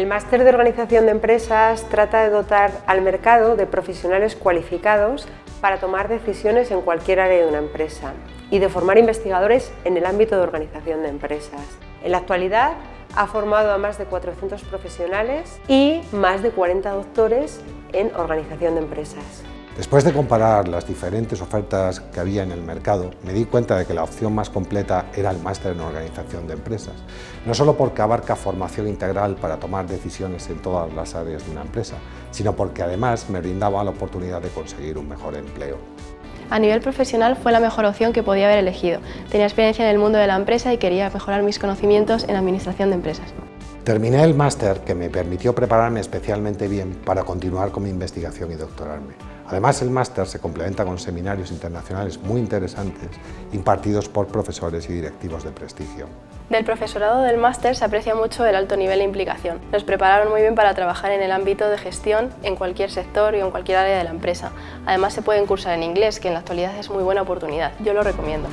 El máster de organización de empresas trata de dotar al mercado de profesionales cualificados para tomar decisiones en cualquier área de una empresa y de formar investigadores en el ámbito de organización de empresas. En la actualidad ha formado a más de 400 profesionales y más de 40 doctores en organización de empresas. Después de comparar las diferentes ofertas que había en el mercado, me di cuenta de que la opción más completa era el máster en organización de empresas, no solo porque abarca formación integral para tomar decisiones en todas las áreas de una empresa, sino porque además me brindaba la oportunidad de conseguir un mejor empleo. A nivel profesional fue la mejor opción que podía haber elegido. Tenía experiencia en el mundo de la empresa y quería mejorar mis conocimientos en administración de empresas. Terminé el máster que me permitió prepararme especialmente bien para continuar con mi investigación y doctorarme. Además, el máster se complementa con seminarios internacionales muy interesantes impartidos por profesores y directivos de prestigio. Del profesorado del máster se aprecia mucho el alto nivel de implicación. Nos prepararon muy bien para trabajar en el ámbito de gestión en cualquier sector y en cualquier área de la empresa. Además, se pueden cursar en inglés, que en la actualidad es muy buena oportunidad. Yo lo recomiendo.